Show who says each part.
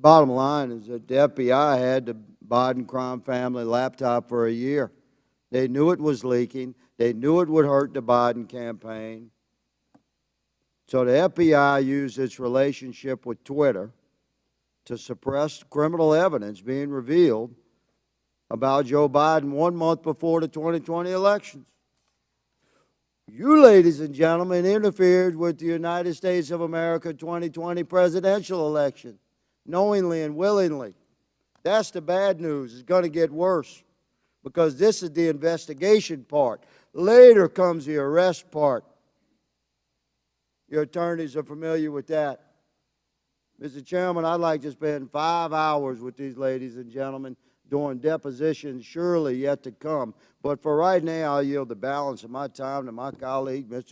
Speaker 1: bottom line is that the FBI had the Biden crime family laptop for a year. They knew it was leaking. They knew it would hurt the Biden campaign. So the FBI used its relationship with Twitter to suppress criminal evidence being revealed about Joe Biden one month before the 2020 elections. You, ladies and gentlemen, interfered with the United States of America 2020 presidential election, knowingly and willingly. That's the bad news. It's going to get worse because this is the investigation part. Later comes the arrest part. Your attorneys are familiar with that. Mr. Chairman, I'd like to spend five hours with these ladies and gentlemen during depositions surely yet to come. But for right now, I'll yield the balance of my time to my colleague, Mr.